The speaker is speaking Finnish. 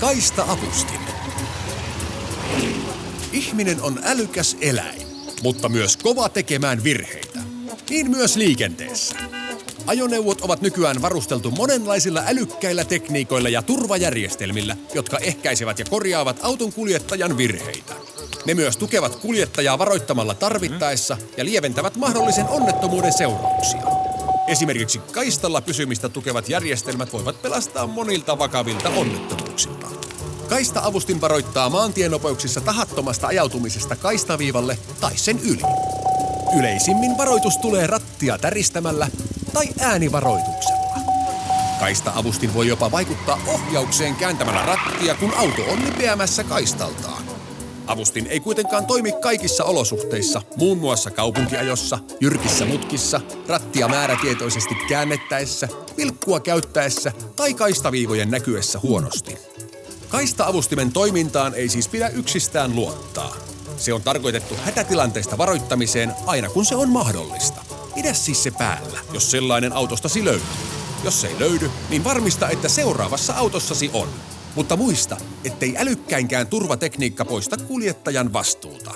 Kaista-avustin. Ihminen on älykäs eläin, mutta myös kova tekemään virheitä. Niin myös liikenteessä. Ajoneuvot ovat nykyään varusteltu monenlaisilla älykkäillä tekniikoilla ja turvajärjestelmillä, jotka ehkäisevät ja korjaavat auton kuljettajan virheitä. Ne myös tukevat kuljettajaa varoittamalla tarvittaessa ja lieventävät mahdollisen onnettomuuden seurauksia. Esimerkiksi kaistalla pysymistä tukevat järjestelmät voivat pelastaa monilta vakavilta onnettomuuksilta. Kaista-avustin varoittaa maantienopeuksissa tahattomasta ajautumisesta kaistaviivalle tai sen yli. Yleisimmin varoitus tulee rattia täristämällä tai äänivaroituksella. Kaista-avustin voi jopa vaikuttaa ohjaukseen kääntämällä rattia, kun auto on lipeämässä kaistaltaan. Avustin ei kuitenkaan toimi kaikissa olosuhteissa, muun muassa kaupunkiajossa, jyrkissä mutkissa, rattia määrätietoisesti käännettäessä, vilkkua käyttäessä tai kaistaviivojen näkyessä huonosti. Kaista-avustimen toimintaan ei siis pidä yksistään luottaa. Se on tarkoitettu hätätilanteista varoittamiseen aina kun se on mahdollista. Pidä siis se päällä, jos sellainen autostasi löytyy. Jos se ei löydy, niin varmista, että seuraavassa autossasi on. Mutta muista, ettei älykkäinkään turvatekniikka poista kuljettajan vastuuta.